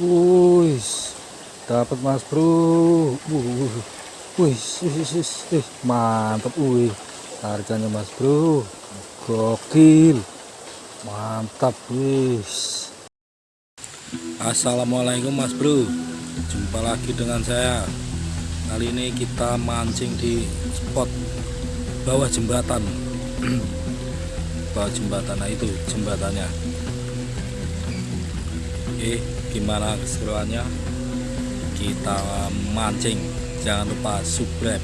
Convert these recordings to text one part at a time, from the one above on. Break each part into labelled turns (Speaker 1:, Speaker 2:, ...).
Speaker 1: Wih, dapat mas bro. Wih, mantap. Wih, harganya mas bro. Gokil, mantap. Wih. Assalamualaikum mas bro. Jumpa lagi dengan saya. Kali ini kita mancing di spot bawah jembatan. bawah jembatan, nah itu jembatannya. Oke, gimana keseruannya? Kita mancing. Jangan lupa subscribe.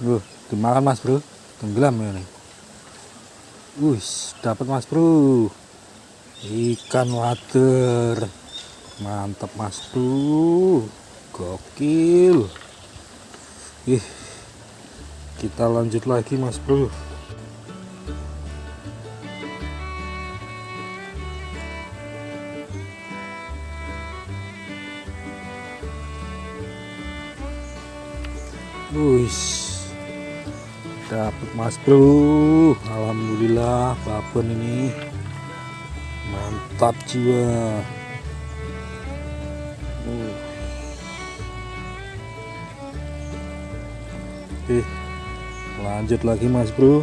Speaker 1: Loh, dimakan mas bro tenggelam ya nih Wih, dapat mas bro ikan water mantap mas bro gokil ih kita lanjut lagi mas bro. Wih, dapat mas bro. Alhamdulillah babon ini. Mantap jiwa. Uh. Oke lanjut lagi mas bro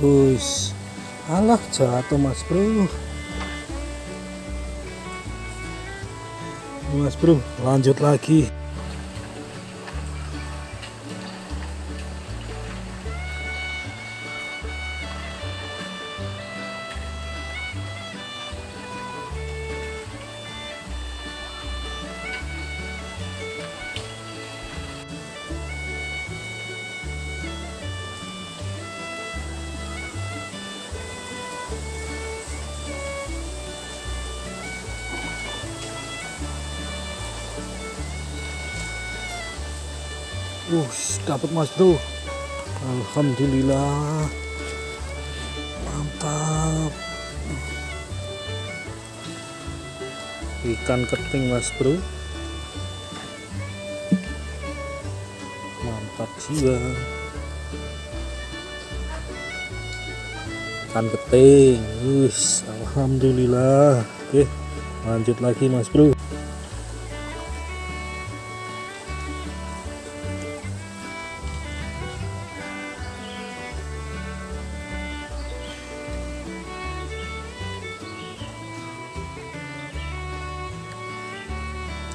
Speaker 1: Wis, alah jatuh mas bro. Mas bro, lanjut lagi. Wush, dapat mas bro. Alhamdulillah. Mantap. Ikan keting mas bro. Mantap jiwa. Ikan keting. Wush, alhamdulillah. Oke, lanjut lagi mas bro.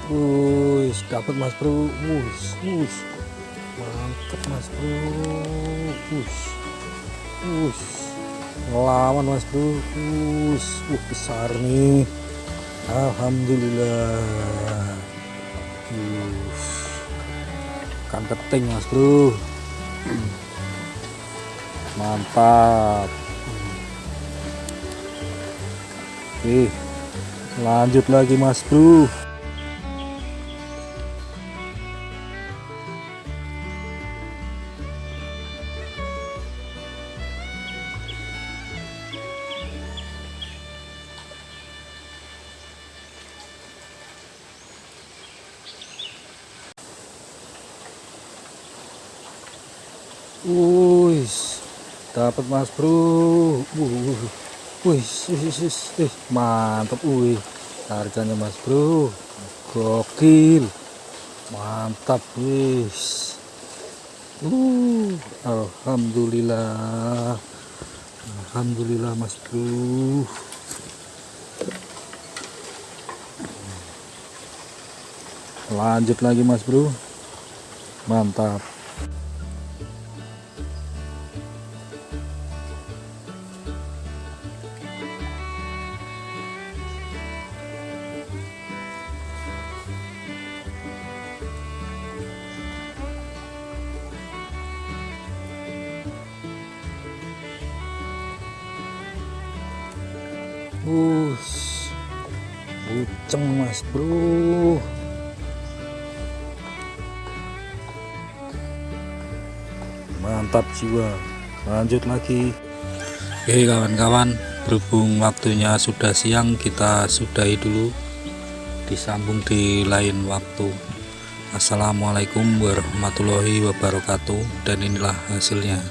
Speaker 1: Wus, dapat Mas Bro. Wus, wus. Mantap Mas Bro. Wus. Wus. Ngelawan Mas Bro. Wus, uh besar nih. Alhamdulillah. Wus. Kan keting Mas Bro. Mantap. Oke. Lanjut lagi Mas Bro. Wih, dapat mas bro. Wih, wih, mantap. Wih, harganya mas bro. Gokil, mantap. Wih, uh, alhamdulillah, alhamdulillah mas bro. Lanjut lagi mas bro, mantap. Us, buceng mas bro. mantap jiwa. Lanjut lagi. Oke kawan-kawan berhubung waktunya sudah siang kita sudahi dulu. Disambung di lain waktu. Assalamualaikum warahmatullahi wabarakatuh. Dan inilah hasilnya